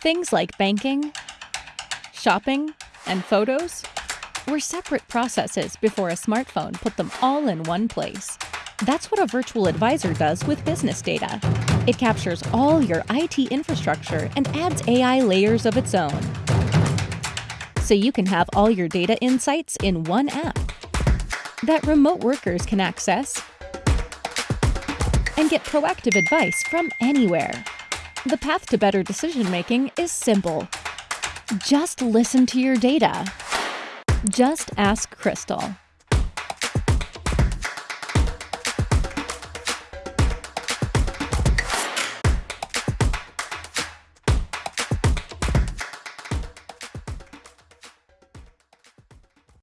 Things like banking, shopping, and photos were separate processes before a smartphone put them all in one place. That's what a virtual advisor does with business data. It captures all your IT infrastructure and adds AI layers of its own. So you can have all your data insights in one app that remote workers can access and get proactive advice from anywhere. The path to better decision making is simple. Just listen to your data. Just ask Crystal.